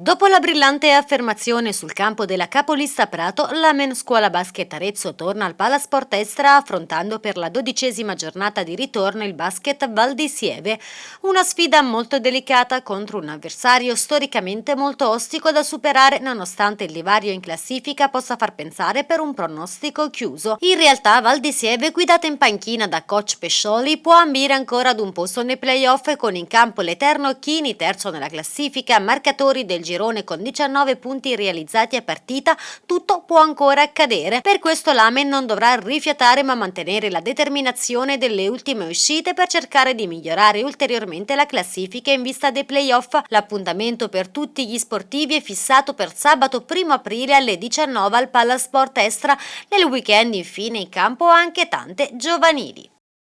Dopo la brillante affermazione sul campo della capolista Prato, la Men Scuola Basket Arezzo torna al Palasport Estra affrontando per la dodicesima giornata di ritorno il basket Val di Sieve, una sfida molto delicata contro un avversario storicamente molto ostico da superare nonostante il divario in classifica possa far pensare per un pronostico chiuso. In realtà Val di Sieve, guidata in panchina da coach Pescioli, può ambire ancora ad un posto nei playoff con in campo l'Eterno Chini, terzo nella classifica, marcatori del girone con 19 punti realizzati a partita, tutto può ancora accadere. Per questo l'Amen non dovrà rifiatare ma mantenere la determinazione delle ultime uscite per cercare di migliorare ulteriormente la classifica in vista dei playoff. L'appuntamento per tutti gli sportivi è fissato per sabato 1 aprile alle 19 al Palasport Estra. Nel weekend infine in campo anche tante giovanili.